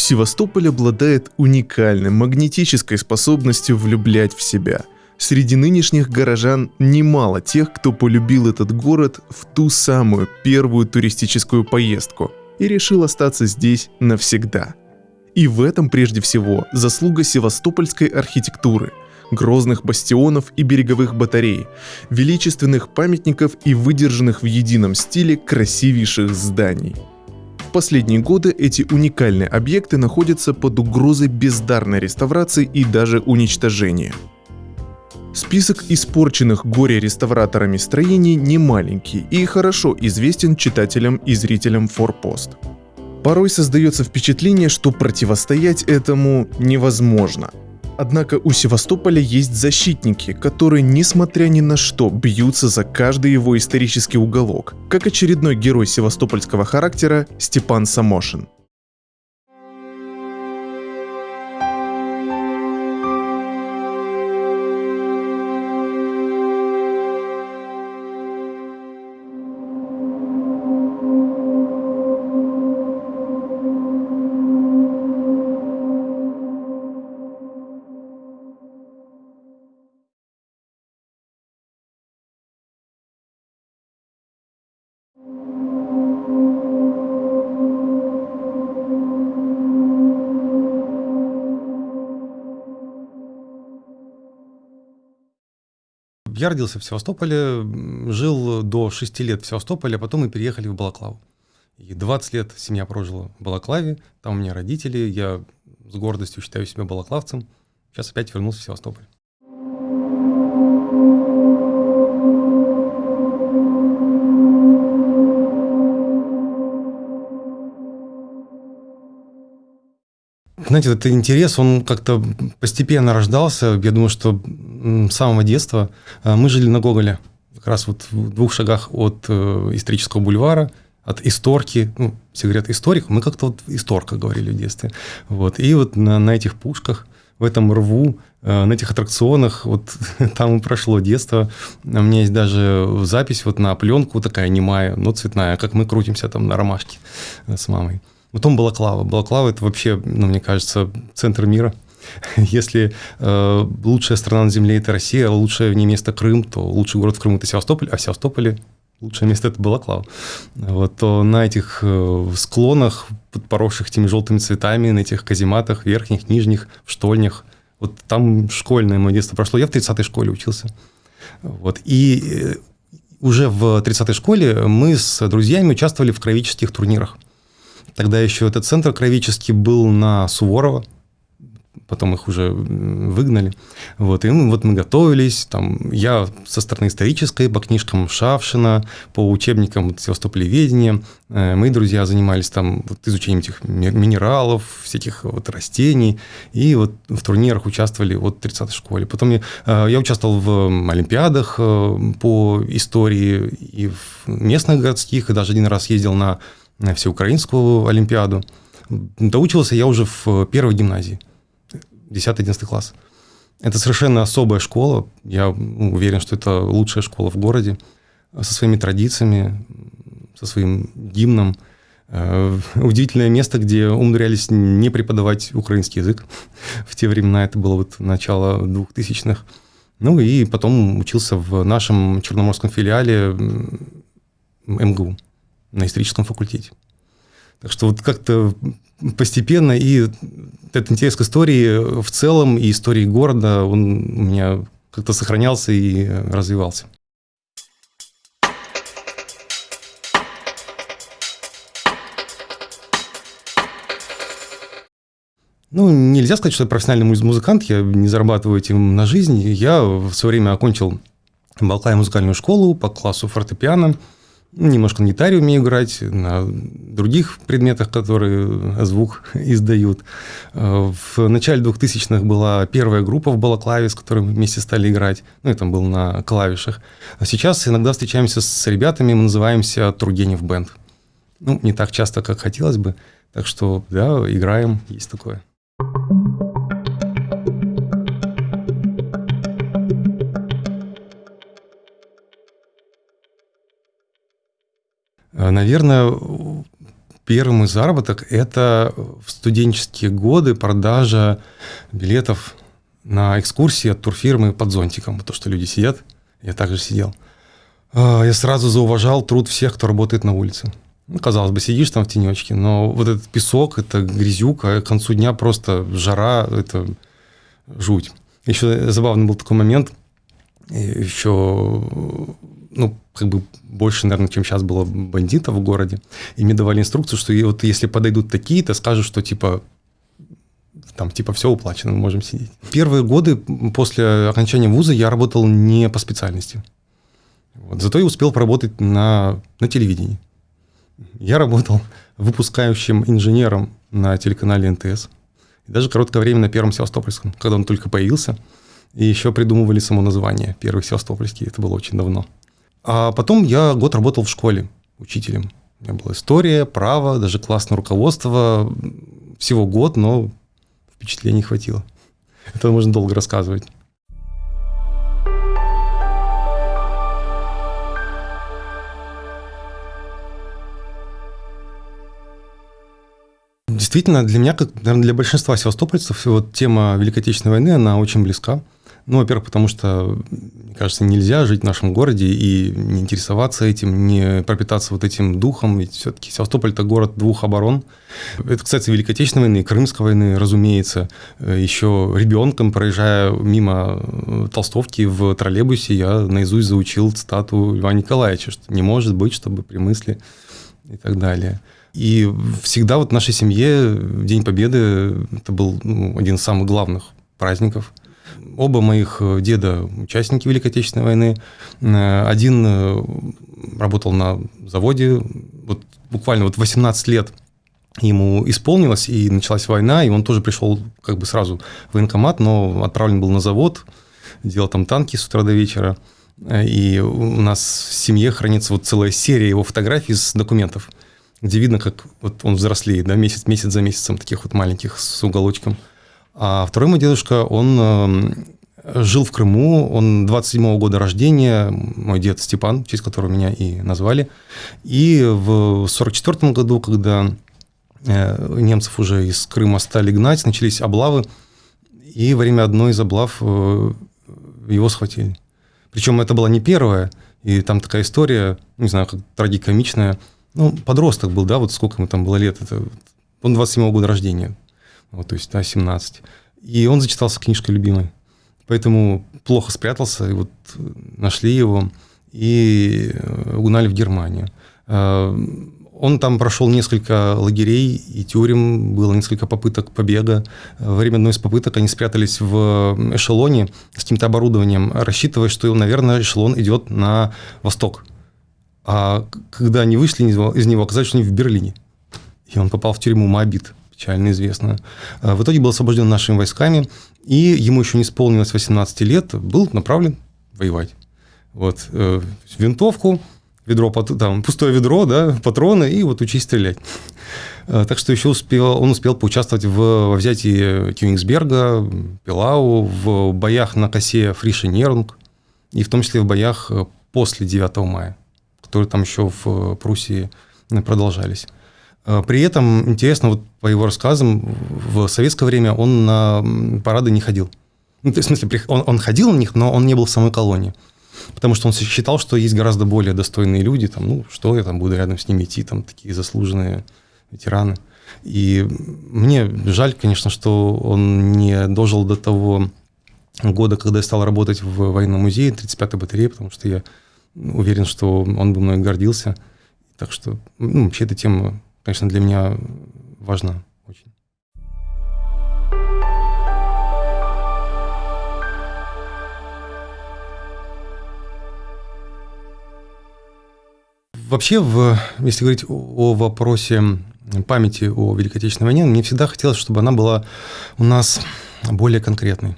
Севастополь обладает уникальной магнетической способностью влюблять в себя. Среди нынешних горожан немало тех, кто полюбил этот город в ту самую первую туристическую поездку и решил остаться здесь навсегда. И в этом прежде всего заслуга севастопольской архитектуры, грозных бастионов и береговых батарей, величественных памятников и выдержанных в едином стиле красивейших зданий – в последние годы эти уникальные объекты находятся под угрозой бездарной реставрации и даже уничтожения. Список испорченных горе-реставраторами строений не маленький и хорошо известен читателям и зрителям Форпост. Порой создается впечатление, что противостоять этому невозможно – Однако у Севастополя есть защитники, которые, несмотря ни на что, бьются за каждый его исторический уголок, как очередной герой севастопольского характера Степан Самошин. Я родился в Севастополе, жил до 6 лет в Севастополе, а потом мы переехали в Балаклаву. И 20 лет семья прожила в Балаклаве, там у меня родители, я с гордостью считаю себя балаклавцем. Сейчас опять вернулся в Севастополь. Знаете, этот интерес, он как-то постепенно рождался. Я думаю, что с самого детства. А, мы жили на Гоголе, как раз вот в двух шагах от э, исторического бульвара, от исторки, ну, все говорят историк, мы как-то вот исторка говорили в детстве. Вот. И вот на, на этих пушках, в этом рву, э, на этих аттракционах, вот там и прошло детство. У меня есть даже запись вот на пленку такая немая, но цветная, как мы крутимся там на ромашке э, с мамой. Потом Балаклава. Балаклава – это вообще, ну, мне кажется, центр мира. Если э, лучшая страна на Земле – это Россия, а лучшее не место Крым, то лучший город в Крыму – это Севастополь, а в Севастополе лучшее место – это Балаклава. Вот, то на этих э, склонах, поросших теми желтыми цветами, на этих казематах, верхних, нижних, в штольнях, вот там школьное мое детство прошло. Я в 30-й школе учился. Вот, и э, уже в 30-й школе мы с друзьями участвовали в кровических турнирах – Тогда еще этот центр кровический был на Суворова, потом их уже выгнали. Вот, и мы, вот мы готовились, там, я со стороны исторической, по книжкам Шавшина, по учебникам Севастополеведения. Э, мои друзья занимались там вот, изучением этих минералов, всяких вот растений, и вот в турнирах участвовали вот в 30-й школе. Потом я, э, я участвовал в олимпиадах э, по истории и в местных городских, и даже один раз ездил на всеукраинскую олимпиаду. Доучился я уже в первой гимназии, 10-11 класс. Это совершенно особая школа. Я ну, уверен, что это лучшая школа в городе со своими традициями, со своим гимном. Э, удивительное место, где умудрялись не преподавать украинский язык. В те времена это было вот начало 2000-х. Ну и потом учился в нашем черноморском филиале МГУ на историческом факультете. Так что вот как-то постепенно и этот интерес к истории в целом и истории города, он у меня как-то сохранялся и развивался. Ну, нельзя сказать, что я профессиональный музыкант, я не зарабатываю этим на жизнь. Я в свое время окончил Балкай музыкальную школу по классу фортепиано. Немножко на гитаре умею играть, на других предметах, которые звук издают. В начале 2000-х была первая группа в Балаклаве, с которой мы вместе стали играть. Ну, это был на клавишах. А сейчас иногда встречаемся с ребятами, мы называемся Тургенев Бенд. Ну, не так часто, как хотелось бы. Так что, да, играем, есть такое. Наверное, первый мой заработок – это в студенческие годы продажа билетов на экскурсии от турфирмы под зонтиком. То, что люди сидят, я также сидел. А, я сразу зауважал труд всех, кто работает на улице. Ну, казалось бы, сидишь там в тенечке, но вот этот песок, это грязюка, к концу дня просто жара, это жуть. Еще забавный был такой момент, еще, ну, как бы больше, наверное, чем сейчас было бандитов в городе, и мне давали инструкцию, что вот если подойдут такие-то, скажут, что типа там типа все уплачено, мы можем сидеть. Первые годы после окончания вуза я работал не по специальности. Вот. Зато я успел поработать на, на телевидении. Я работал выпускающим инженером на телеканале НТС. И даже короткое время на Первом Севастопольском, когда он только появился. И еще придумывали само название «Первый Севастопольский». Это было очень давно. А потом я год работал в школе учителем. У меня была история, право, даже классное руководство. Всего год, но впечатлений хватило. Это можно долго рассказывать. Действительно, для меня, как, наверное, для большинства севастопольцев, вот тема Великой Отечественной войны, она очень близка. Ну, во-первых, потому что, мне кажется, нельзя жить в нашем городе и не интересоваться этим, не пропитаться вот этим духом, ведь все-таки Севастополь – это город двух оборон. Это, кстати, Великой Отечественной войны, Крымской войны, разумеется. Еще ребенком, проезжая мимо э, Толстовки в троллейбусе, я наизусть заучил цитату Льва Николаевича, что не может быть, чтобы при мысли и так далее. И всегда вот в нашей семье День Победы – это был ну, один из самых главных праздников. Оба моих э, деда – участники Великой Отечественной войны. Э, один э, работал на заводе, вот буквально вот 18 лет ему исполнилось, и началась война, и он тоже пришел как бы сразу в военкомат, но отправлен был на завод, делал там танки с утра до вечера. И у нас в семье хранится вот целая серия его фотографий с документов – где видно, как вот он взрослеет, да, месяц, месяц за месяцем, таких вот маленьких с уголочком. А второй мой дедушка, он э, жил в Крыму, он 27-го года рождения, мой дед Степан, в честь которого меня и назвали. И в 44 году, когда э, немцев уже из Крыма стали гнать, начались облавы, и во время одной из облав э, его схватили. Причем это была не первая, и там такая история, не знаю, как трагикомичная – ну, подросток был, да, вот сколько ему там было лет, это, он 27-го года рождения, вот, то есть, да, 17. И он зачитался книжкой любимой. Поэтому плохо спрятался, и вот нашли его и э, угнали в Германию. Э, он там прошел несколько лагерей и тюрем, было несколько попыток побега. Во время одной из попыток они спрятались в эшелоне с каким-то оборудованием, рассчитывая, что, наверное, эшелон идет на восток. А когда они вышли из него, оказалось, что они в Берлине. И он попал в тюрьму Моабит, печально известную. А в итоге был освобожден нашими войсками, и ему еще не исполнилось 18 лет, был направлен воевать. Вот, э, винтовку, ведро, там, пустое ведро, да, патроны, и вот учись стрелять. А, так что еще успел, он успел поучаствовать в, во взятии Кёнигсберга, Пилау, в боях на косе Нерунг, и в том числе в боях э, после 9 мая которые там еще в э, Пруссии э, продолжались. Э, при этом, интересно, вот по его рассказам, в советское время он на парады не ходил. Ну, в смысле, он, он ходил на них, но он не был в самой колонии. Потому что он считал, что есть гораздо более достойные люди, там, ну, что я там буду рядом с ними идти, там, такие заслуженные ветераны. И мне жаль, конечно, что он не дожил до того года, когда я стал работать в военном музее 35-й батареи, потому что я уверен, что он бы мной гордился. Так что, ну, вообще эта тема, конечно, для меня важна очень. Вообще, в, если говорить о вопросе памяти о Великой Отечественной войне, мне всегда хотелось, чтобы она была у нас более конкретной.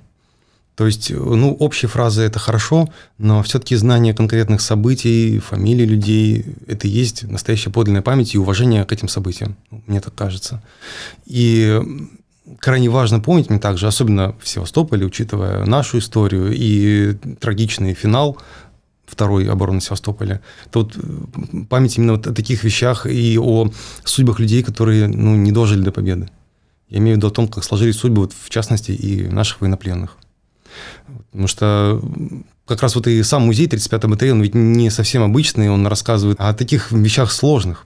То есть, ну, общие фразы – это хорошо, но все-таки знание конкретных событий, фамилий людей – это и есть настоящая подлинная память и уважение к этим событиям, мне так кажется. И крайне важно помнить мне также, особенно в Севастополе, учитывая нашу историю и трагичный финал второй обороны Севастополя. Это вот память именно вот о таких вещах и о судьбах людей, которые ну, не дожили до победы. Я имею в виду о том, как сложились судьбы, вот, в частности, и наших военнопленных. Потому что как раз вот и сам музей 35-й батареи, он ведь не совсем обычный, он рассказывает о таких вещах сложных,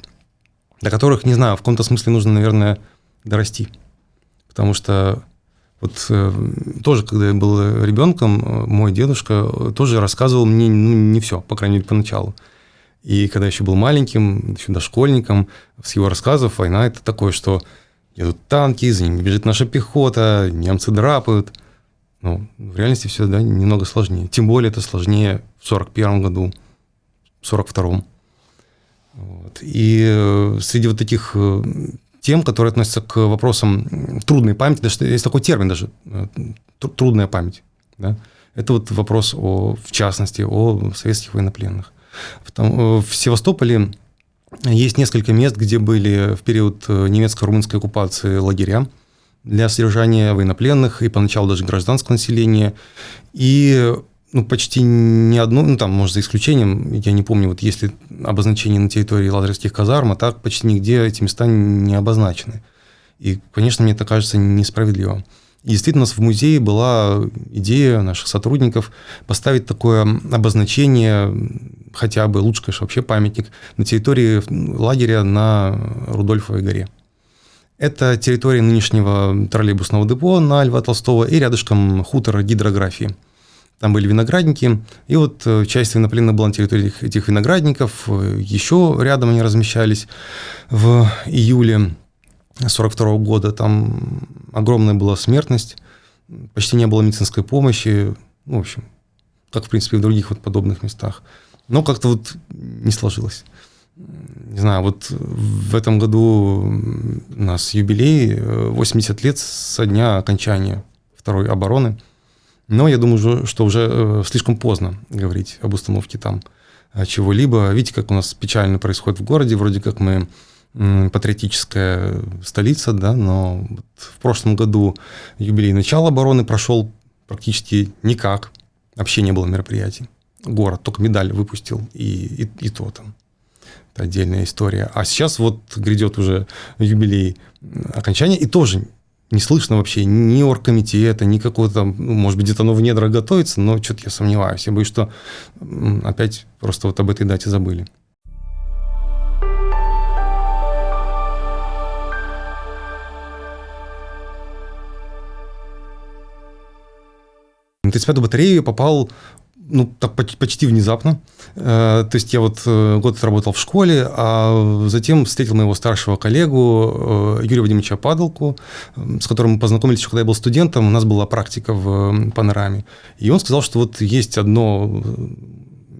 до которых, не знаю, в каком-то смысле нужно, наверное, дорасти. Потому что вот э, тоже, когда я был ребенком, э, мой дедушка тоже рассказывал мне ну, не все, по крайней мере, поначалу. И когда я еще был маленьким, еще дошкольником, с его рассказов война – это такое, что едут танки, за ними бежит наша пехота, немцы драпают. Ну, в реальности все да, немного сложнее. Тем более это сложнее в 41 году, в 42-м. Вот. И э, среди вот таких тем, которые относятся к вопросам трудной памяти, даже есть такой термин даже, э, трудная память. Да? Это вот вопрос, о, в частности, о советских военнопленных. Э, в Севастополе есть несколько мест, где были в период э, немецко-румынской оккупации лагеря для содержания военнопленных и поначалу даже гражданского населения. И ну, почти ни одно, ну, там, может, за исключением, я не помню, вот если обозначение на территории лазерских казарм, а так почти нигде эти места не обозначены. И, конечно, мне это кажется несправедливо. И действительно, у нас в музее была идея наших сотрудников поставить такое обозначение, хотя бы лучше, конечно, вообще памятник, на территории лагеря на Рудольфовой горе. Это территория нынешнего троллейбусного депо на Льва Толстого и рядышком хутора гидрографии – там были виноградники, и вот э, часть военнопленных была на территории этих виноградников, э, еще рядом они размещались. В июле 42 года там огромная была смертность, почти не было медицинской помощи, ну, в общем, как, в принципе, в других вот подобных местах. Но как-то вот не сложилось. Не знаю, вот в этом году у нас юбилей, 80 э, лет со дня окончания второй обороны – но я думаю, что уже э, слишком поздно говорить об установке там э, чего-либо. Видите, как у нас печально происходит в городе. Вроде как мы патриотическая столица, да, но в прошлом году юбилей начала обороны прошел практически никак. Вообще не было мероприятий. Город только медаль выпустил, и, и, и то там. Это отдельная история. А сейчас вот грядет уже юбилей окончания, и тоже не слышно вообще ни оргкомитета, ни какого-то, ну, может быть, где-то оно в недрах готовится, но что-то я сомневаюсь. Я боюсь, что опять просто вот об этой дате забыли. На 35-ю батарею попал ну, так почти внезапно. Э, то есть я вот э, год работал в школе, а затем встретил моего старшего коллегу э, Юрия Вадимовича Падалку, с которым мы познакомились еще, когда я был студентом. У нас была практика в панораме. И он сказал, что вот есть одно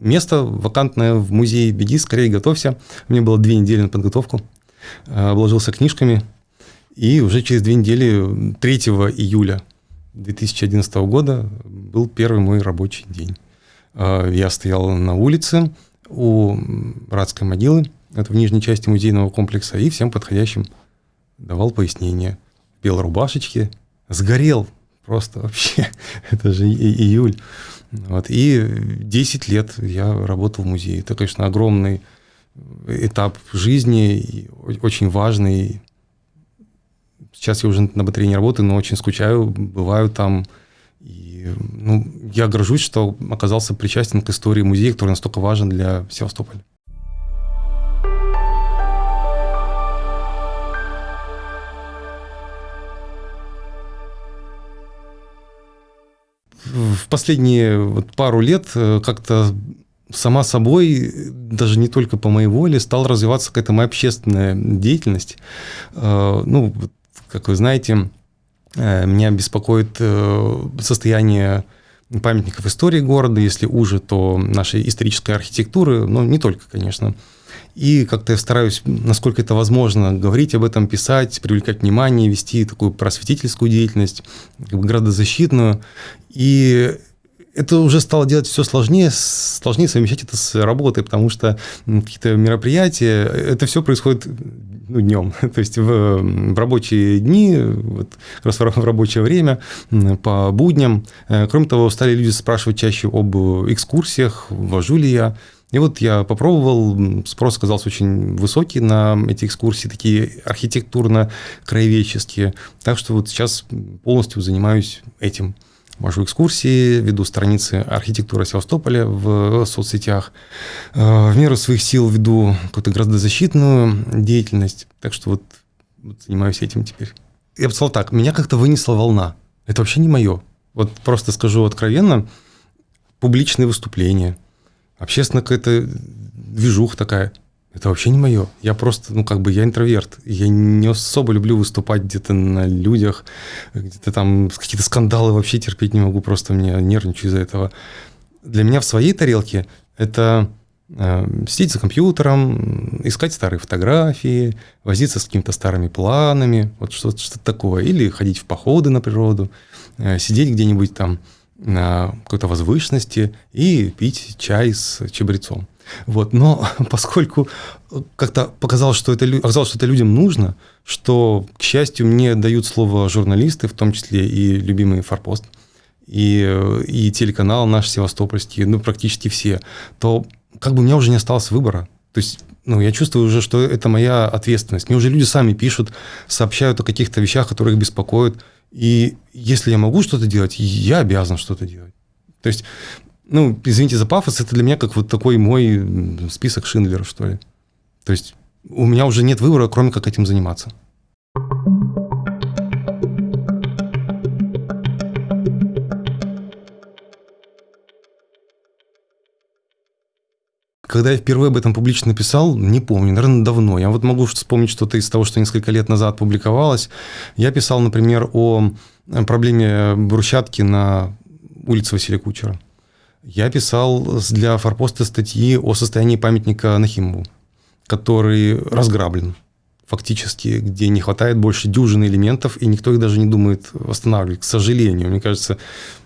место вакантное в музее, беги, скорее готовься. У меня было две недели на подготовку. Обложился книжками. И уже через две недели, 3 июля 2011 года, был первый мой рабочий день. А, я стоял на улице у Братской могилы, это в нижней части музейного комплекса, и всем подходящим давал пояснение. Белой рубашечке сгорел просто вообще. это же июль. Вот. И 10 лет я работал в музее. Это, конечно, огромный этап жизни, очень важный. Сейчас я уже на батарее не работаю, но очень скучаю, бываю там, и ну, я горжусь, что оказался причастен к истории музея, который настолько важен для Севастополя. В последние вот пару лет э, как-то сама собой, даже не только по моей воле, стала развиваться какая-то моя общественная деятельность. Э, ну, как вы знаете, меня беспокоит э, состояние памятников истории города, если уже, то нашей исторической архитектуры, но не только, конечно. И как-то я стараюсь, насколько это возможно, говорить об этом, писать, привлекать внимание, вести такую просветительскую деятельность, как бы градозащитную. И это уже стало делать все сложнее, сложнее совмещать это с работой, потому что какие-то мероприятия, это все происходит ну, днем, то есть в, в рабочие дни, вот, раз в рабочее время, по будням. Э, кроме того, стали люди спрашивать чаще об экскурсиях, вожу ли я. И вот я попробовал, спрос оказался очень высокий на эти экскурсии, такие архитектурно-краеведческие. Так что вот сейчас полностью занимаюсь этим вожу экскурсии, веду страницы архитектуры Севастополя в соцсетях. Э, в меру своих сил веду какую-то градозащитную деятельность. Так что вот, вот занимаюсь этим теперь. Я бы сказал так, меня как-то вынесла волна. Это вообще не мое. Вот просто скажу откровенно, публичные выступления, общественно какая-то движуха такая – это вообще не мое. Я просто, ну, как бы, я интроверт. Я не особо люблю выступать где-то на людях, где-то там какие-то скандалы вообще терпеть не могу, просто мне нервничаю из-за этого. Для меня в своей тарелке это э, сидеть за компьютером, искать старые фотографии, возиться с какими-то старыми планами, вот что-то что такое. Или ходить в походы на природу, э, сидеть где-нибудь там на какой-то возвышенности и пить чай с чабрецом. Вот. Но поскольку как-то показалось, что это, оказалось, что это людям нужно, что, к счастью, мне дают слово журналисты, в том числе и любимый «Форпост», и, и телеканал наш Севастопольский, ну, практически все, то как бы у меня уже не осталось выбора. То есть ну, я чувствую уже, что это моя ответственность. Мне уже люди сами пишут, сообщают о каких-то вещах, которые их беспокоят. И если я могу что-то делать, я обязан что-то делать. То есть ну, извините за пафос, это для меня как вот такой мой список Шиндлера, что ли. То есть у меня уже нет выбора, кроме как этим заниматься. Когда я впервые об этом публично написал, не помню, наверное, давно. Я вот могу вспомнить что-то из того, что несколько лет назад публиковалось. Я писал, например, о проблеме брусчатки на улице Василия Кучера. Я писал для Форпоста статьи о состоянии памятника Нахимову, который разграблен фактически, где не хватает больше дюжины элементов, и никто их даже не думает восстанавливать, к сожалению. Мне кажется,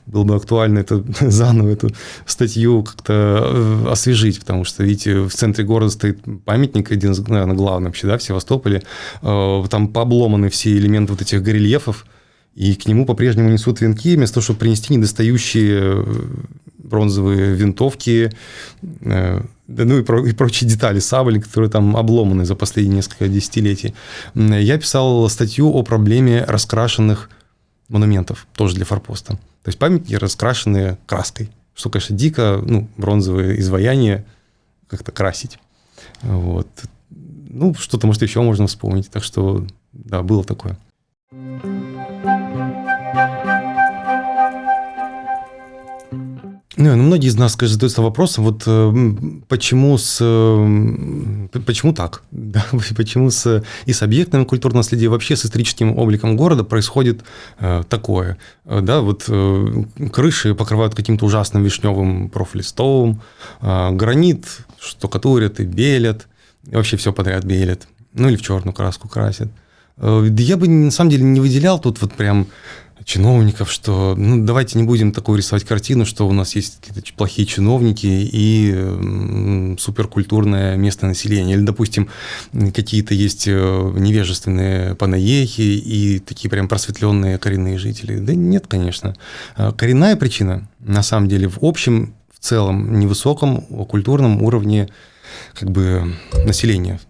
было бы актуально это, заново эту статью как-то э, освежить, потому что, видите, в центре города стоит памятник, один наверное, главный вообще, да, в Севастополе, э, там пообломаны все элементы вот этих горельефов, и к нему по-прежнему несут венки, вместо того, чтобы принести недостающие э, бронзовые винтовки, э, ну и, про, и прочие детали сабли, которые там обломаны за последние несколько десятилетий. Я писал статью о проблеме раскрашенных монументов, тоже для форпоста. То есть памятники раскрашенные краской, что, конечно, дико, ну, бронзовые изваяния как-то красить. Вот. Ну, что-то, может, еще можно вспомнить. Так что, да, было такое. Ну, ну, многие из нас, конечно, задаются вопросом, вот э, почему с э, почему так, да? почему с и с объектами культурного наследия, вообще с историческим обликом города происходит э, такое, да, вот крыши покрывают каким-то ужасным вишневым профлистовым, гранит штукатурят и белят, и вообще все подряд белят, ну или в черную краску красят. Я бы на самом деле не выделял тут вот прям чиновников, что ну, давайте не будем такую рисовать картину, что у нас есть какие-то плохие чиновники и м, суперкультурное местное население. Или, допустим, какие-то есть э, невежественные панаехи и такие прям просветленные коренные жители. Да нет, конечно. А коренная причина, на самом деле, в общем, в целом, невысоком культурном уровне как бы населения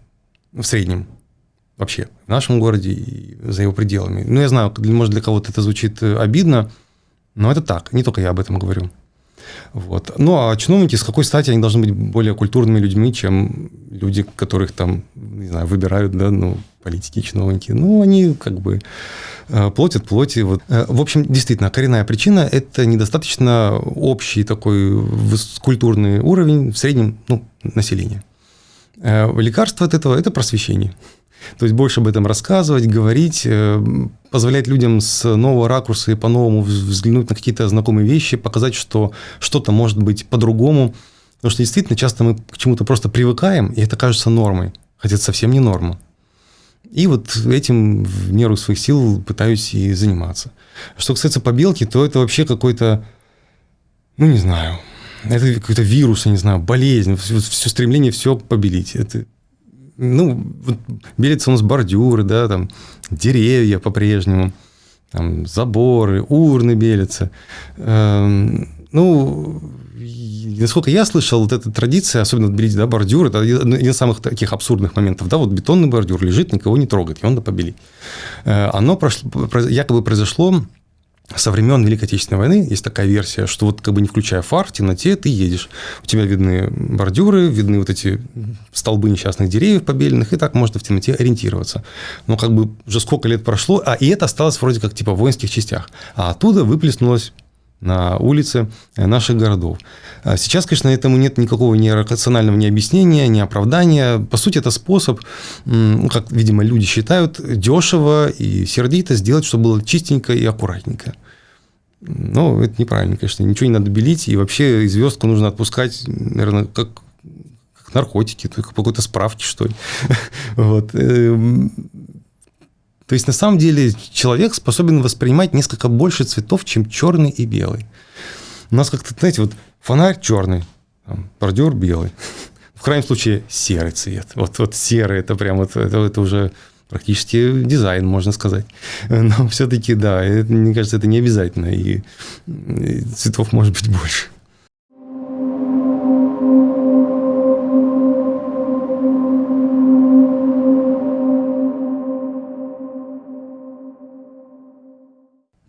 в среднем вообще в нашем городе и за его пределами. Ну, я знаю, может, для кого-то это звучит э, обидно, но это так, не только я об этом говорю. Вот. Ну, а чиновники, с какой стати они должны быть более культурными людьми, чем люди, которых там, не знаю, выбирают, да, ну, политики, чиновники. Ну, они как бы э, платят плоти. Вот. Э, в общем, действительно, коренная причина – это недостаточно общий такой культурный уровень в среднем ну, населения. Лекарство от этого – это просвещение. То есть больше об этом рассказывать, говорить, э, позволять людям с нового ракурса и по-новому взглянуть на какие-то знакомые вещи, показать, что что-то может быть по-другому. Потому что действительно часто мы к чему-то просто привыкаем, и это кажется нормой, хотя это совсем не норма. И вот этим в меру своих сил пытаюсь и заниматься. Что касается побелки, то это вообще какой-то ну, не знаю, это какой-то вирус, я не знаю, болезнь, все, все стремление все побелить. Это, ну, вот белятся у нас бордюры, да, там, деревья по-прежнему, там, заборы, урны белятся. Эм, ну, насколько я слышал, вот эта традиция, особенно белить да, бордюр, это один из самых таких абсурдных моментов. Да, вот бетонный бордюр лежит, никого не трогает, и он надо побелить. Э, оно прошло, якобы произошло со времен Великой Отечественной войны есть такая версия, что вот как бы не включая фар, в темноте ты едешь. У тебя видны бордюры, видны вот эти столбы несчастных деревьев побеленных, и так можно в темноте ориентироваться. Но как бы уже сколько лет прошло, а и это осталось вроде как типа в воинских частях. А оттуда выплеснулось на улице наших городов. А сейчас, конечно, этому нет никакого ни рационального ни объяснения, ни оправдания. По сути, это способ, как, видимо, люди считают, дешево и сердито сделать, чтобы было чистенько и аккуратненько. Но это неправильно, конечно. Ничего не надо белить, и вообще звездку нужно отпускать, наверное, как, как наркотики, только по какой-то справке, что ли. Вот. Эм, то есть, на самом деле, человек способен воспринимать несколько больше цветов, чем черный и белый. У нас как-то, знаете, вот фонарь черный, там, бордюр белый. В крайнем случае, серый цвет. Вот, вот серый, это прям вот, это, это уже практически дизайн, можно сказать. Но все-таки, да, это, мне кажется, это не обязательно, и, и цветов может быть больше.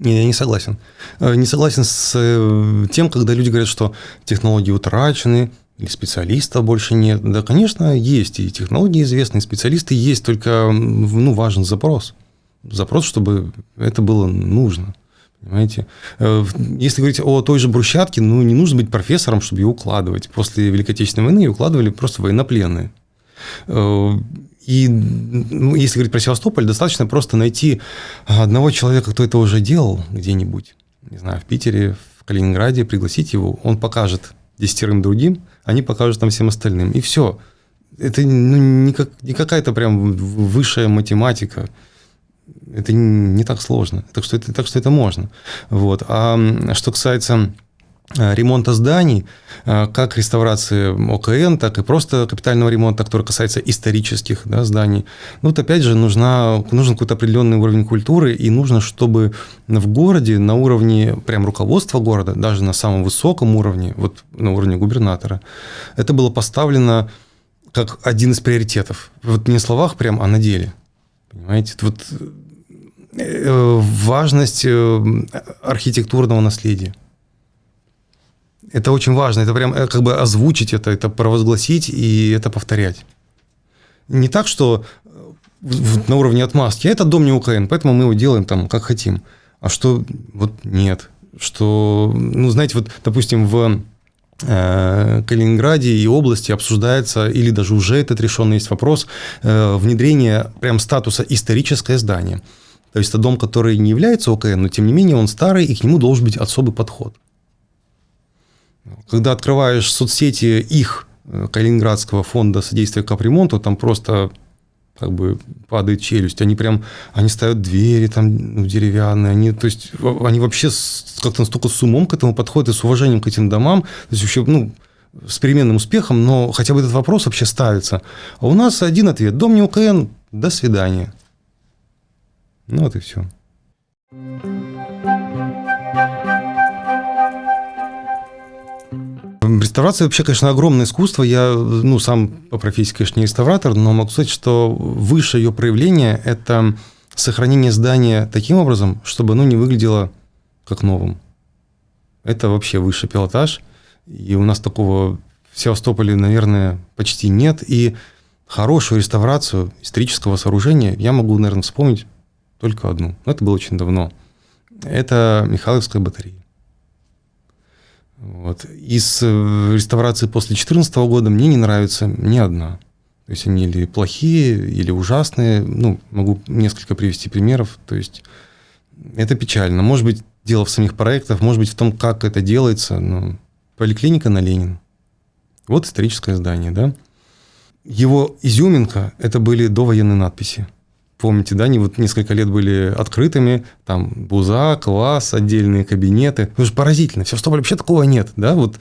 Не, я не согласен. Э, не согласен с э, тем, когда люди говорят, что технологии утрачены, или специалистов больше нет. Да, конечно, есть и технологии известные, и специалисты есть, только ну, важен запрос. Запрос, чтобы это было нужно. Понимаете? Э, если говорить о той же брусчатке, ну, не нужно быть профессором, чтобы ее укладывать. После Великой Отечественной войны ее укладывали просто военнопленные. И ну, если говорить про Севастополь, достаточно просто найти одного человека, кто это уже делал где-нибудь, не знаю, в Питере, в Калининграде, пригласить его, он покажет десятерым другим, они покажут там всем остальным. И все. Это ну, не, как, не какая-то прям высшая математика. Это не так сложно. Так что это, так что это можно. Вот. А что касается ремонта зданий, э, как реставрации ОКН, так и просто капитального ремонта, который касается исторических да, зданий. Ну, вот опять же, нужна, нужен какой-то определенный уровень культуры, и нужно, чтобы в городе на уровне прям руководства города, даже на самом высоком уровне, вот на уровне губернатора, это было поставлено как один из приоритетов. Вот не на словах прям, а на деле. Понимаете? Вот э, важность архитектурного наследия. Это очень важно. Это прям э, как бы озвучить это, это провозгласить и это повторять. Не так, что э, на уровне отмазки. Это дом не УКН, поэтому мы его делаем там как хотим. А что вот нет. Что, ну, знаете, вот, допустим, в э, Калининграде и области обсуждается, или даже уже этот решенный есть вопрос, внедрения прям статуса историческое здание. То есть это дом, который не является ОКН, но тем не менее он старый, и к нему должен быть особый подход. Когда открываешь соцсети их э, Калининградского фонда содействия капремонту, там просто как бы падает челюсть. Они прям, они ставят двери там ну, деревянные, они, то есть, они вообще как-то настолько с умом к этому подходят и с уважением к этим домам, то есть вообще, ну, с переменным успехом, но хотя бы этот вопрос вообще ставится. А у нас один ответ. Дом не УКН, до свидания. Ну вот и все. Реставрация вообще, конечно, огромное искусство. Я, ну, сам по профессии, конечно, не реставратор, но могу сказать, что выше ее проявление – это сохранение здания таким образом, чтобы оно не выглядело как новым. Это вообще высший пилотаж. И у нас такого в Севастополе, наверное, почти нет. И хорошую реставрацию исторического сооружения я могу, наверное, вспомнить только одну. Но это было очень давно. Это Михайловская батарея. Вот. Из э, реставрации после 2014 года мне не нравится ни одна. То есть они или плохие, или ужасные. Ну, могу несколько привести примеров. То есть это печально. Может быть, дело в самих проектах, может быть, в том, как это делается. Но поликлиника на Ленин. Вот историческое здание, да. Его изюминка – это были довоенные надписи. Помните, да, они вот несколько лет были открытыми, там БУЗа, класс, отдельные кабинеты. Это же поразительно. В Севастополе вообще такого нет, да, вот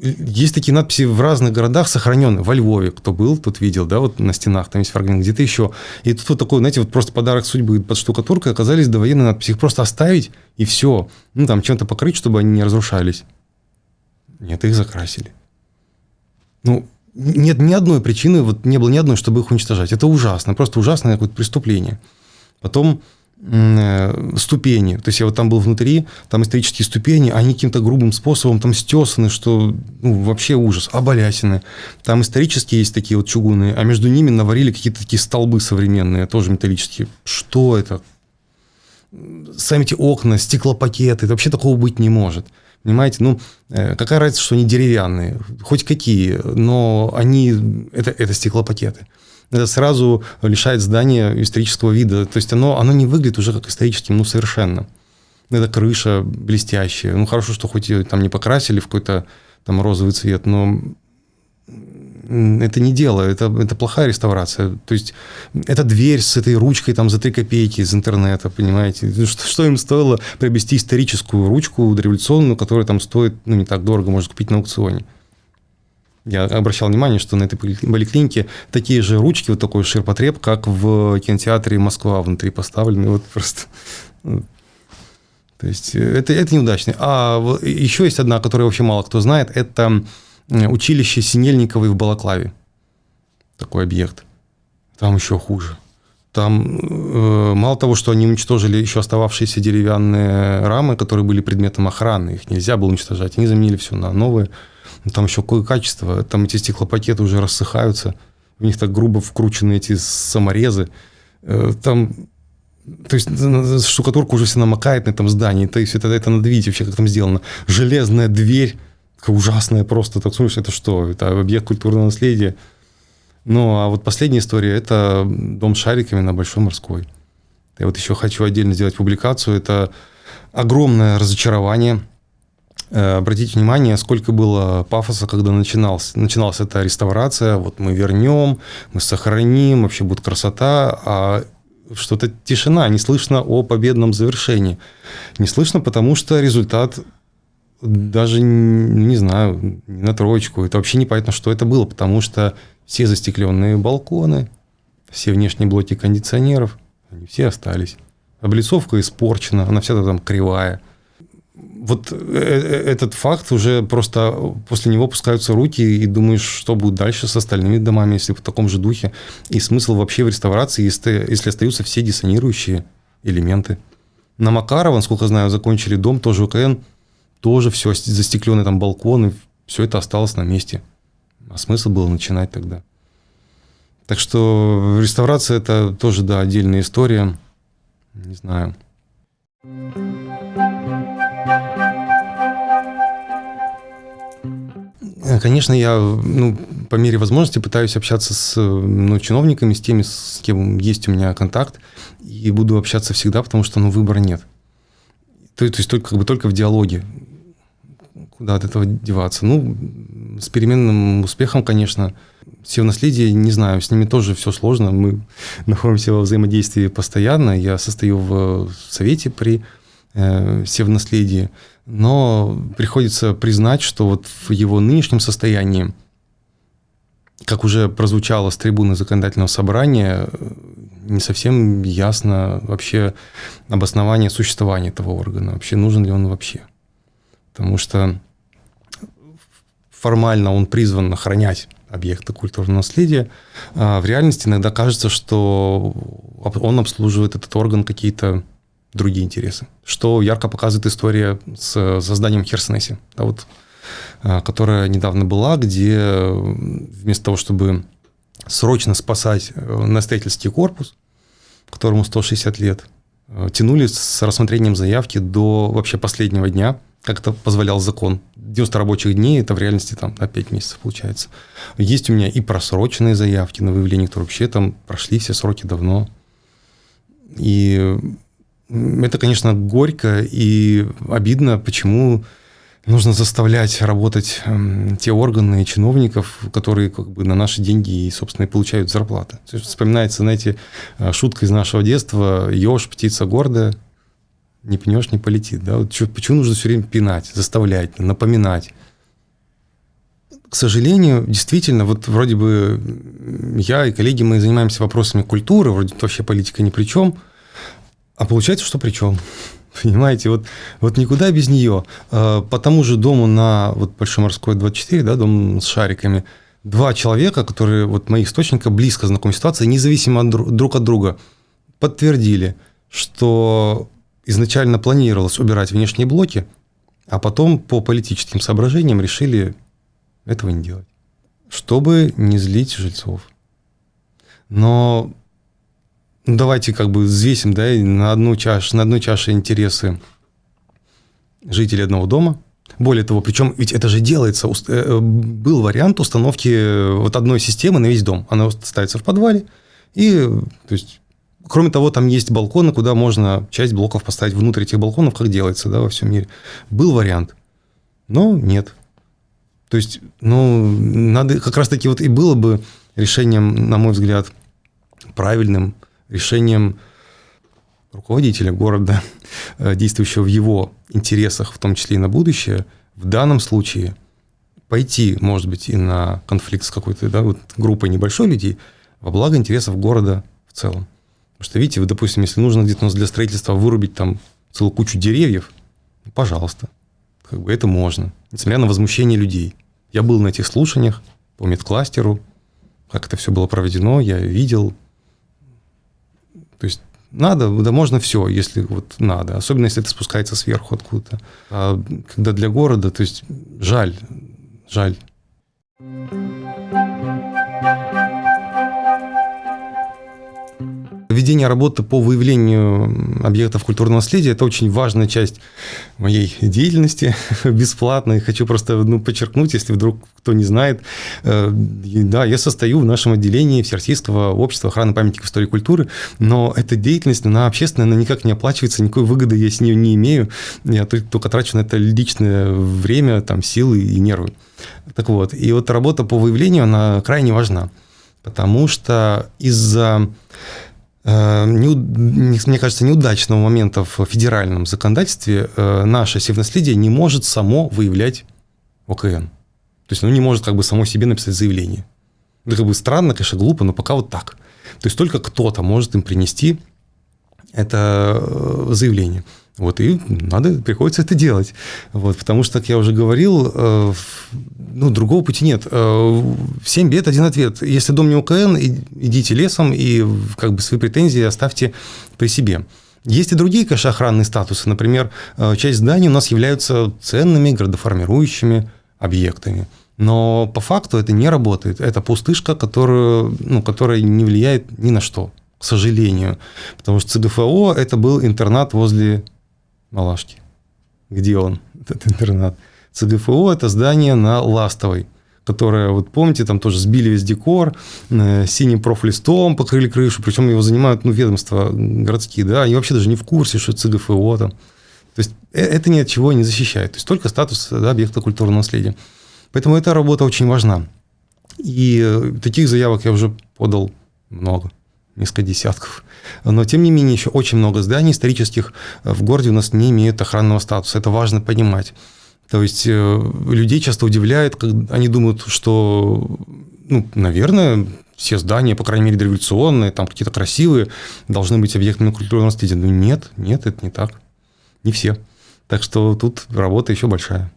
есть такие надписи в разных городах сохраненные. Во Львове, кто был, тот видел, да, вот на стенах, там есть фрагмент, где-то еще. И тут вот такой, знаете, вот просто подарок судьбы под штукатуркой оказались довоенные надписи. Их просто оставить и все. Ну, там чем-то покрыть, чтобы они не разрушались. Нет, их закрасили. Ну, нет ни одной причины, вот не было ни одной, чтобы их уничтожать. Это ужасно, просто ужасное какое-то преступление. Потом э, ступени. То есть я вот там был внутри, там исторические ступени, они каким-то грубым способом там стесаны, что ну, вообще ужас, оболясины. Там исторические есть такие вот чугунные, а между ними наварили какие-то такие столбы современные, тоже металлические. Что это? Сами эти окна, стеклопакеты, это вообще такого быть не может. Понимаете, ну, э, какая разница, что они деревянные, хоть какие, но они, это, это стеклопакеты. Это сразу лишает здания исторического вида. То есть оно, оно не выглядит уже как историческим, ну, совершенно. Это крыша блестящая. Ну, хорошо, что хоть ее там не покрасили в какой-то там розовый цвет, но это не дело, это, это плохая реставрация. То есть это дверь с этой ручкой там за 3 копейки из интернета, понимаете? Что, что им стоило приобрести историческую ручку дореволюционную, которая там стоит ну, не так дорого, можно купить на аукционе. Я обращал внимание, что на этой поликлинике такие же ручки, вот такой ширпотреб, как в кинотеатре Москва внутри поставлены. Вот просто то есть это, это неудачно. А еще есть одна, которую вообще мало кто знает, это училище Синельниковой в Балаклаве. Такой объект. Там еще хуже. Там э, мало того, что они уничтожили еще остававшиеся деревянные рамы, которые были предметом охраны, их нельзя было уничтожать, они заменили все на новые. Но там еще какое качество, там эти стеклопакеты уже рассыхаются, в них так грубо вкручены эти саморезы. Э, там то есть штукатурка уже все намокает на этом здании. То есть это, это надо видеть вообще, как там сделано. Железная дверь ужасная просто. Так смотришь, это что? Это объект культурного наследия. Ну, а вот последняя история – это дом с шариками на Большой Морской. Я вот еще хочу отдельно сделать публикацию. Это огромное разочарование. Э, обратите внимание, сколько было пафоса, когда начиналась, начиналась эта реставрация. Вот мы вернем, мы сохраним, вообще будет красота. А что-то тишина, не слышно о победном завершении. Не слышно, потому что результат даже, не знаю, на троечку. Это вообще непонятно, что это было, потому что все застекленные балконы, все внешние блоки кондиционеров, они все остались. Облицовка испорчена, она вся там кривая. Вот э, э, этот факт уже просто после него пускаются руки и думаешь, что будет дальше с остальными домами, если в таком же духе. И смысл вообще в реставрации, если, если остаются все диссонирующие элементы. На Макарова, насколько знаю, закончили дом, тоже УКН – тоже все застекленные там балконы, все это осталось на месте. А смысл было начинать тогда. Так что реставрация это тоже, да, отдельная история. Не знаю. Конечно, я ну, по мере возможности пытаюсь общаться с ну, чиновниками, с теми, с кем есть у меня контакт, и буду общаться всегда, потому что ну, выбора нет. То, то есть только, как бы, только в диалоге куда от этого деваться? Ну, с переменным успехом, конечно. Все наследие, не знаю, с ними тоже все сложно. Мы находимся во взаимодействии постоянно. Я состою в совете при э, Севнаследии. Но приходится признать, что вот в его нынешнем состоянии, как уже прозвучало с трибуны законодательного собрания, не совсем ясно вообще обоснование существования этого органа. Вообще нужен ли он вообще. Потому что формально он призван охранять объекты культурного наследия, а в реальности иногда кажется, что он обслуживает этот орган какие-то другие интересы. Что ярко показывает история с созданием Херсонеси, да, вот, а, которая недавно была, где вместо того, чтобы срочно спасать э, настоятельский корпус, которому 160 лет, тянули с рассмотрением заявки до вообще последнего дня – как это позволял закон. 90 рабочих дней, это в реальности там на 5 месяцев получается. Есть у меня и просроченные заявки на выявление, которые вообще там прошли все сроки давно. И это, конечно, горько и обидно, почему нужно заставлять работать э, те органы и чиновников, которые как бы на наши деньги и, собственно, и получают зарплаты. Вспоминается, знаете, э, шутка из нашего детства «Еж, птица гордая, не пнешь, не полетит». Да? Вот почему нужно все время пинать, заставлять, напоминать? К сожалению, действительно, вот вроде бы я и коллеги, мы занимаемся вопросами культуры, вроде вообще политика ни при чем, а получается, что при чем. Понимаете, вот, вот никуда без нее. А, по тому же дому на вот Большоморской 24, да, дом с шариками, два человека, которые, вот мои источника, близко знакомы с ситуацией, независимо от, друг от друга, подтвердили, что изначально планировалось убирать внешние блоки, а потом по политическим соображениям решили этого не делать, чтобы не злить жильцов. Но давайте как бы взвесим да, на, одну чаш, на одной чаше интересы жителей одного дома. Более того, причем ведь это же делается, э, был вариант установки вот одной системы на весь дом. Она ставится в подвале, и то есть Кроме того, там есть балконы, куда можно часть блоков поставить внутрь этих балконов, как делается да, во всем мире. Был вариант, но нет. То есть, ну, надо как раз-таки вот и было бы решением, на мой взгляд, правильным решением руководителя города, э, действующего в его интересах, в том числе и на будущее, в данном случае пойти, может быть, и на конфликт с какой-то да, вот группой небольшой людей во благо интересов города в целом. Потому что, видите, вы, допустим, если нужно где-то для строительства вырубить там целую кучу деревьев, ну, пожалуйста, как бы это можно, несмотря на возмущение людей. Я был на этих слушаниях по медкластеру, как это все было проведено, я видел. То есть надо, да можно все, если вот надо. Особенно, если это спускается сверху откуда-то. А когда для города, то есть жаль, жаль. Ведение работы по выявлению объектов культурного наследия – это очень важная часть моей деятельности, бесплатной. Хочу просто ну, подчеркнуть, если вдруг кто не знает, э, да, я состою в нашем отделении Всероссийского общества охраны памятников истории и культуры, но эта деятельность, она общественная, она никак не оплачивается, никакой выгоды я с нее не имею. Я только трачу на это личное время, там, силы и нервы. Так вот, и вот работа по выявлению, она крайне важна, потому что из-за мне кажется, неудачного момента в федеральном законодательстве э, наше севнаследие не может само выявлять ОКН. То есть оно не может как бы само себе написать заявление. Это как бы странно, конечно, глупо, но пока вот так. То есть только кто-то может им принести это э, заявление. Вот, и надо, приходится это делать. Вот, потому что, как я уже говорил, э, ну, другого пути нет. Э, бед, один ответ. Если дом не УКН, идите лесом и как бы свои претензии оставьте при себе. Есть и другие, конечно, охранные статусы. Например, э, часть зданий у нас являются ценными градоформирующими объектами. Но по факту это не работает. Это пустышка, которую, ну, которая не влияет ни на что, к сожалению. Потому что ЦГФО – это был интернат возле Малашки. Где он, этот интернат? ЦГФО – это здание на Ластовой, которое, вот помните, там тоже сбили весь декор, э, синим профлистом покрыли крышу, причем его занимают ну, ведомства городские, да, они вообще даже не в курсе, что ЦГФО там. То есть э, это ни от чего не защищает. То есть только статус да, объекта культурного наследия. Поэтому эта работа очень важна. И э, таких заявок я уже подал много несколько десятков. Но, тем не менее, еще очень много зданий исторических в городе у нас не имеют охранного статуса. Это важно понимать. То есть э, людей часто удивляет, когда они думают, что, ну, наверное, все здания, по крайней мере, революционные, там какие-то красивые, должны быть объектами культурного наследия. Но нет, нет, это не так. Не все. Так что тут работа еще большая.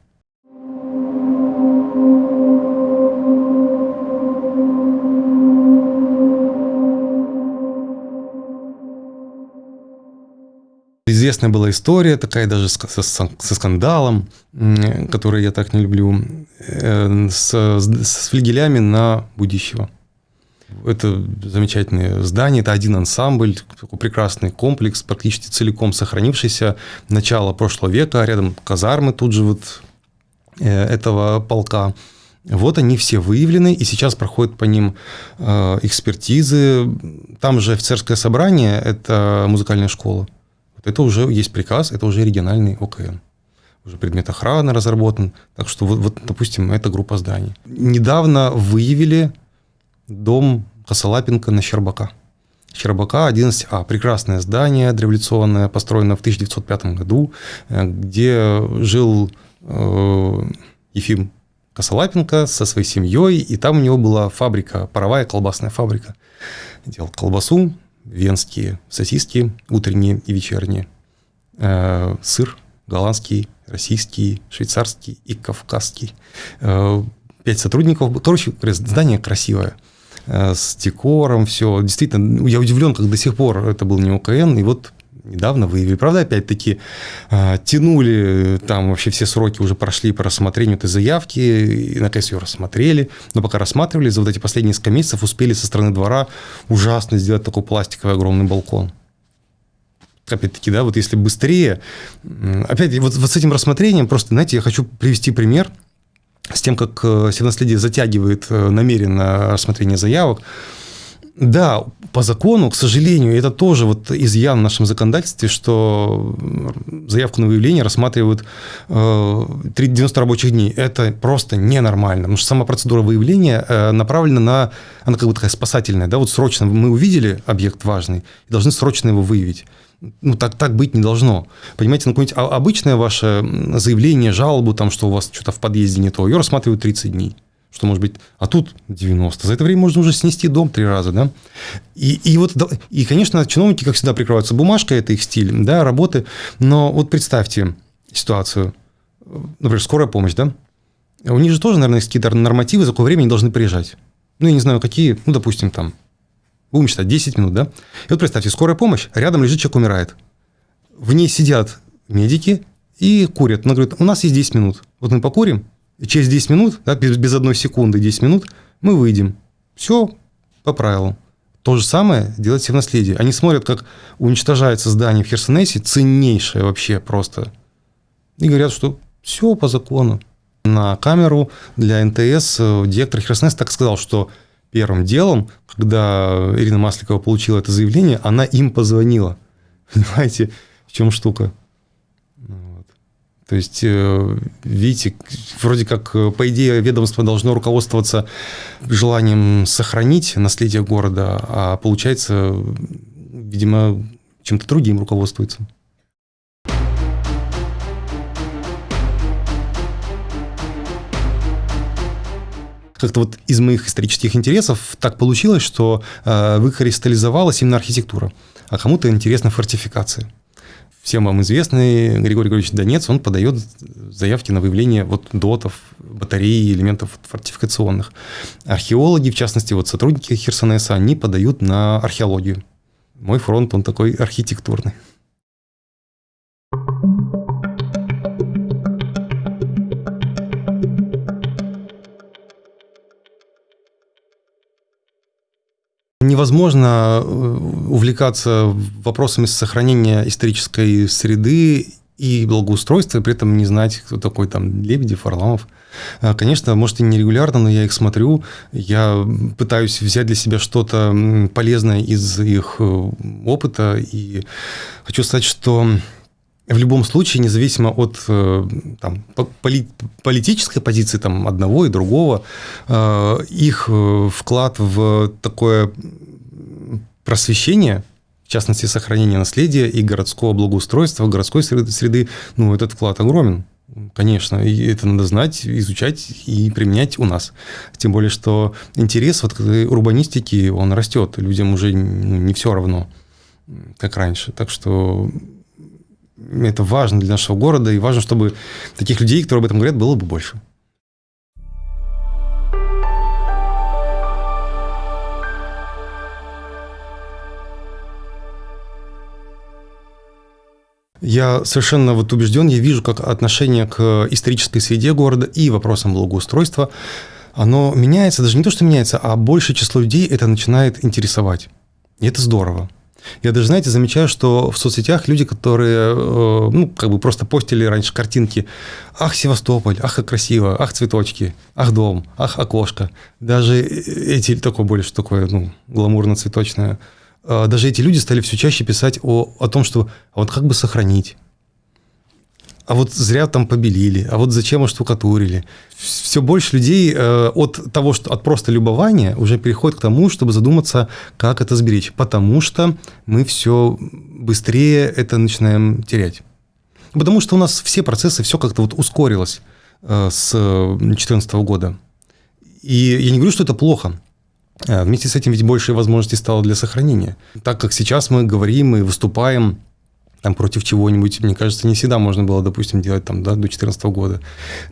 Известная была история, такая даже со, со скандалом, который я так не люблю, э, с, с флигелями на Будищева. Это замечательное здание, это один ансамбль, такой прекрасный комплекс, практически целиком сохранившийся, начало прошлого века, а рядом казармы тут же вот э, этого полка. Вот они все выявлены, и сейчас проходят по ним э, экспертизы. Там же офицерское собрание, это музыкальная школа это уже есть приказ, это уже региональный ОКН. уже предмет охраны разработан. Так что вот, вот допустим, эта группа зданий. Недавно выявили дом Косолапенко на Щербака. Щербака 11А. Прекрасное здание дореволюционное, построено в 1905 году, э, где жил э, Ефим Косолапенко со своей семьей, и там у него была фабрика, паровая колбасная фабрика. Делал колбасу, венские сосиски, утренние и вечерние, э, сыр голландский, российский, швейцарский и кавказский. Э, пять сотрудников. Короче, здание красивое э, с декором, все. Действительно, я удивлен, как до сих пор это был не ОКН, и вот недавно выявили. Правда, опять-таки, э, тянули, там вообще все сроки уже прошли по рассмотрению этой заявки, и наконец ее рассмотрели, но пока рассматривали, за вот эти последние несколько месяцев успели со стороны двора ужасно сделать такой пластиковый огромный балкон опять-таки, да, вот если быстрее, опять вот, вот с этим рассмотрением, просто, знаете, я хочу привести пример с тем, как э, Севнаследие затягивает э, намеренно рассмотрение заявок. Да, по закону, к сожалению, это тоже вот изъян в нашем законодательстве, что заявку на выявление рассматривают 90 э, рабочих дней. Это просто ненормально, потому что сама процедура выявления направлена на, она как бы такая спасательная, да, вот срочно мы увидели объект важный и должны срочно его выявить ну, так, так быть не должно. Понимаете, ну, какое-нибудь обычное ваше заявление, жалобу, там, что у вас что-то в подъезде не то, ее рассматривают 30 дней. Что может быть, а тут 90. За это время можно уже снести дом три раза, да? И, и вот, и, конечно, чиновники, как всегда, прикрываются бумажкой, это их стиль, да, работы. Но вот представьте ситуацию, например, скорая помощь, да? У них же тоже, наверное, есть какие-то нормативы, за какое время они должны приезжать. Ну, я не знаю, какие, ну, допустим, там, будем считать, 10 минут, да? И вот представьте, скорая помощь, рядом лежит человек, умирает. В ней сидят медики и курят. Она говорит, у нас есть 10 минут. Вот мы покурим, через 10 минут, да, без, без одной секунды, 10 минут, мы выйдем. Все по правилам. То же самое делать в наследие. Они смотрят, как уничтожается здание в Херсонесе, ценнейшее вообще просто. И говорят, что все по закону. На камеру для НТС э, директор Херсонеса так сказал, что первым делом, когда Ирина Масликова получила это заявление, она им позвонила. Понимаете, в чем штука? То есть, э, видите, вроде как, э, по идее, ведомство должно руководствоваться желанием сохранить наследие города, а получается, видимо, чем-то другим руководствуется. как-то вот из моих исторических интересов так получилось, что э, выкристаллизовалась именно архитектура, а кому-то интересна фортификация. Всем вам известный Григорий Григорьевич Донец, он подает заявки на выявление вот дотов, батареи, элементов фортификационных. Археологи, в частности, вот сотрудники Херсонеса, они подают на археологию. Мой фронт, он такой архитектурный. Невозможно э, увлекаться вопросами сохранения исторической среды и благоустройства, и при этом не знать, кто такой там Лебедев, Варламов. А, конечно, может, и нерегулярно, но я их смотрю, я пытаюсь взять для себя что-то полезное из их э, опыта, и хочу сказать, что в любом случае, независимо от э, там, политической позиции там, одного и другого, их вклад в такое просвещения, в частности, сохранения наследия и городского благоустройства, городской среды, среды ну, этот вклад огромен. Конечно, и это надо знать, изучать и применять у нас. Тем более, что интерес вот к урбанистике, он растет. Людям уже ну, не все равно, как раньше. Так что это важно для нашего города, и важно, чтобы таких людей, которые об этом говорят, было бы больше. Я совершенно вот убежден, я вижу, как отношение к исторической среде города и вопросам благоустройства, оно меняется, даже не то, что меняется, а большее число людей это начинает интересовать. И это здорово. Я даже, знаете, замечаю, что в соцсетях люди, которые, э, ну, как бы просто постили раньше картинки, ах, Севастополь, ах, как красиво, ах, цветочки, ах, дом, ах, окошко. Даже эти, такое что такое, ну, гламурно-цветочное – а, даже эти люди стали все чаще писать о, о том, что а вот как бы сохранить. А вот зря там побелили, а вот зачем оштукатурили. Все больше людей э, от того, что от просто любования уже переходит к тому, чтобы задуматься, как это сберечь. Потому что мы все быстрее это начинаем терять. Потому что у нас все процессы, все как-то вот ускорилось э, с 2014 года. И я не говорю, что это плохо. Э, вместе с этим ведь больше возможностей стало для сохранения. Так как сейчас мы говорим и выступаем там против чего-нибудь, мне кажется, не всегда можно было, допустим, делать там, да, до 2014 года.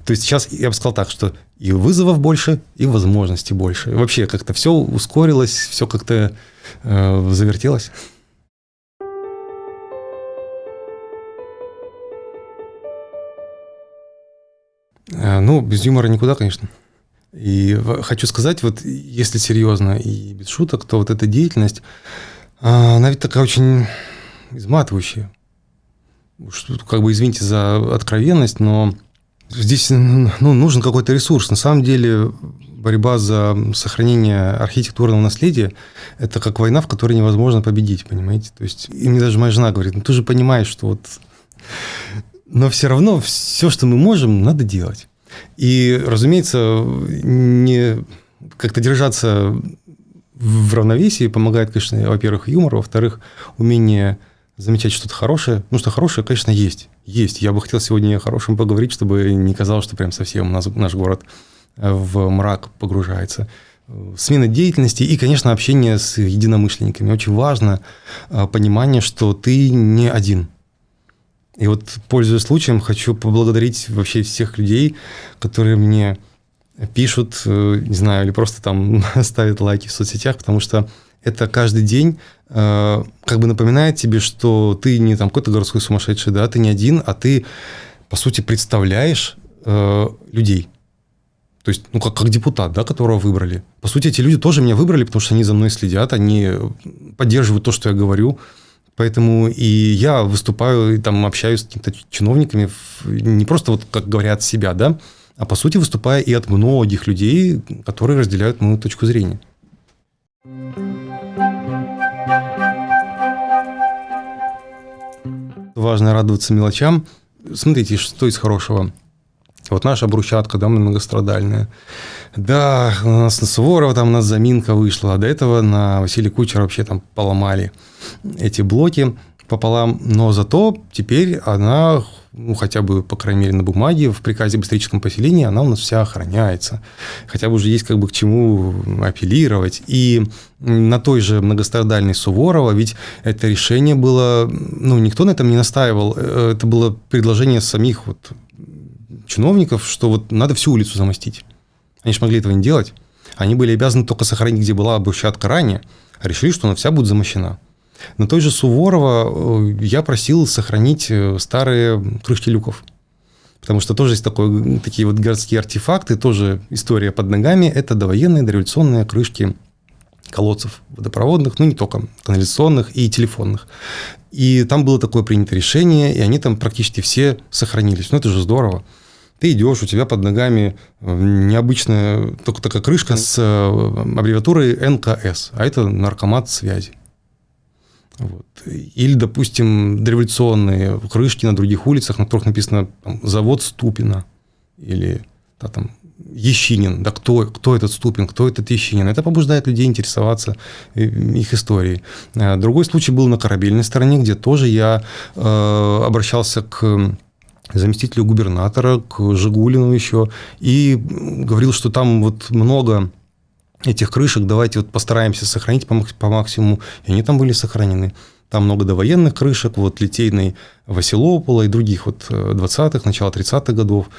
То есть сейчас я бы сказал так, что и вызовов больше, и возможностей больше. И вообще как-то все ускорилось, все как-то э, завертелось. Э, ну, без юмора никуда, конечно. И хочу сказать, вот если серьезно и без шуток, то вот эта деятельность, а, она ведь такая очень изматывающая как бы извините за откровенность, но здесь ну, нужен какой-то ресурс. На самом деле борьба за сохранение архитектурного наследия – это как война, в которой невозможно победить, понимаете? То есть, и мне даже моя жена говорит, ну ты же понимаешь, что вот... Но все равно все, что мы можем, надо делать. И, разумеется, не как-то держаться в равновесии помогает, конечно, во-первых, юмор, во-вторых, умение замечать что-то хорошее. Ну, что хорошее, конечно, есть. Есть. Я бы хотел сегодня о хорошем поговорить, чтобы не казалось, что прям совсем наш, наш город э, в мрак погружается. Смена деятельности и, конечно, общение с единомышленниками. Очень важно э, понимание, что ты не один. И вот, пользуясь случаем, хочу поблагодарить вообще всех людей, которые мне пишут, э, не знаю, или просто там ставят лайки в соцсетях, потому что это каждый день э, как бы напоминает тебе, что ты не там какой-то городской сумасшедший, да, ты не один, а ты, по сути, представляешь э, людей. То есть, ну, как, как депутат, да, которого выбрали. По сути, эти люди тоже меня выбрали, потому что они за мной следят, они поддерживают то, что я говорю. Поэтому и я выступаю, и там общаюсь с какими-то чиновниками, не просто вот, как говорят, себя, да, а по сути выступая и от многих людей, которые разделяют мою точку зрения. Важно радоваться мелочам. Смотрите, что из хорошего. Вот наша брусчатка, да, многострадальная. Да, у нас на Суворова там у нас заминка вышла, а до этого на Василия Кучера вообще там поломали эти блоки пополам. Но зато теперь она ну, хотя бы, по крайней мере, на бумаге, в приказе об историческом поселении, она у нас вся охраняется. Хотя бы уже есть как бы к чему апеллировать. И на той же многострадальной Суворова, ведь это решение было, ну, никто на этом не настаивал, э, это было предложение самих вот чиновников, что вот надо всю улицу замостить. Они же могли этого не делать. Они были обязаны только сохранить, где была брусчатка ранее, а решили, что она вся будет замощена. На той же Суворова э, я просил сохранить э, старые крышки люков. Потому что тоже есть такой, такие вот городские артефакты, тоже история под ногами. Это довоенные, дореволюционные крышки колодцев водопроводных, ну не только, канализационных и телефонных. И там было такое принято решение, и они там практически все сохранились. Ну это же здорово. Ты идешь, у тебя под ногами э, необычная только такая крышка с аббревиатурой НКС, а это наркомат связи. Вот. Или, допустим, дореволюционные крышки на других улицах, на которых написано там, «Завод Ступина» или да, там, Ещинин. Да кто, кто этот Ступин, кто этот Ещинин? Это побуждает людей интересоваться э, их историей. А другой случай был на корабельной стороне, где тоже я э, обращался к заместителю губернатора, к Жигулину еще, и говорил, что там вот много этих крышек давайте вот постараемся сохранить по, по максимуму. И они там были сохранены. Там много довоенных крышек, вот литейной Василопола и других вот 20-х, э, начала 30-х годов.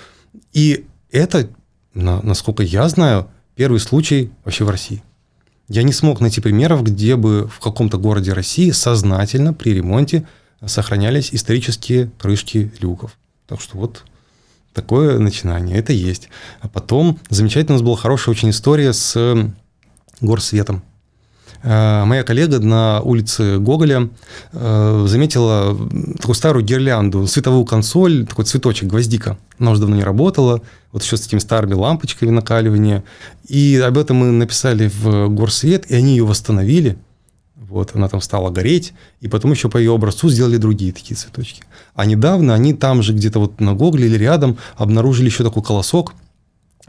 И это, насколько я знаю, первый случай вообще в России. Я не смог найти примеров, где бы в каком-то городе России сознательно при ремонте сохранялись исторические крышки люков. Так что вот такое начинание, это есть. А потом замечательно у нас была хорошая очень история с горсветом. Э, моя коллега на улице Гоголя э, заметила такую старую гирлянду, световую консоль, такой цветочек, гвоздика. Она уже давно не работала, вот еще с этими старыми лампочками накаливания. И об этом мы написали в Горсвет, и они ее восстановили. Вот, она там стала гореть, и потом еще по ее образцу сделали другие такие цветочки. А недавно они там же где-то вот на Гогле или рядом обнаружили еще такой колосок,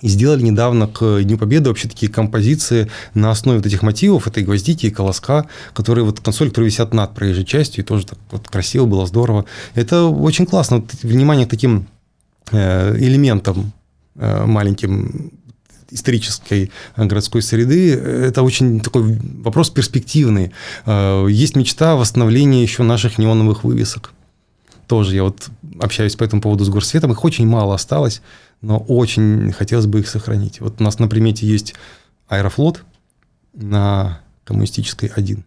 и сделали недавно к Дню Победы вообще такие композиции на основе вот этих мотивов, этой гвоздики и колоска, которые вот консоль, которые висят над проезжей частью, и тоже так вот красиво было, здорово. Это очень классно. Вот, внимание к таким э, элементам э, маленьким исторической городской среды, это очень такой вопрос перспективный. Э, есть мечта восстановления еще наших неоновых вывесок. Тоже я вот общаюсь по этому поводу с горсветом, их очень мало осталось но очень хотелось бы их сохранить. Вот у нас на примете есть Аэрофлот на коммунистической 1.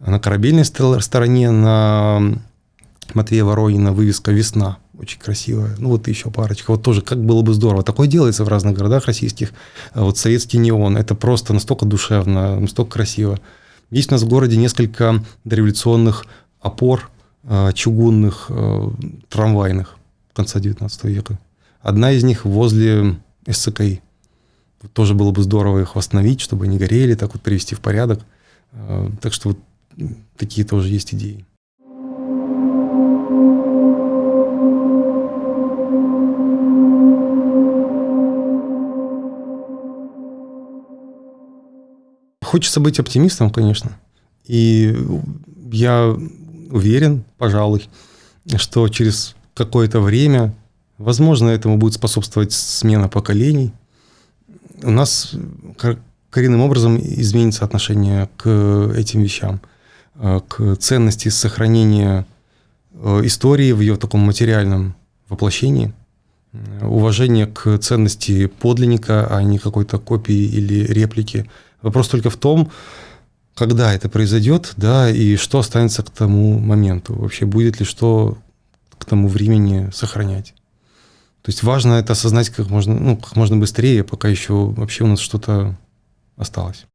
На корабельной стороне на Матвея Воронина вывеска «Весна». Очень красивая. Ну, вот еще парочка. Вот тоже как было бы здорово. Такое делается в разных городах российских. Вот советский неон. Это просто настолько душевно, настолько красиво. Есть у нас в городе несколько дореволюционных опор э, чугунных, э, трамвайных конца 19 века. Одна из них возле СЦКИ. Тоже было бы здорово их восстановить, чтобы они горели, так вот привести в порядок. Так что вот такие тоже есть идеи. Хочется быть оптимистом, конечно. И я уверен, пожалуй, что через какое-то время Возможно, этому будет способствовать смена поколений. У нас коренным образом изменится отношение к этим вещам, э, к ценности сохранения э, истории в ее таком материальном воплощении, уважение к ценности подлинника, а не какой-то копии или реплики. Вопрос только в том, когда это произойдет, да, и что останется к тому моменту. Вообще будет ли что к тому времени сохранять. То есть важно это осознать как можно, ну, как можно быстрее, пока еще вообще у нас что-то осталось.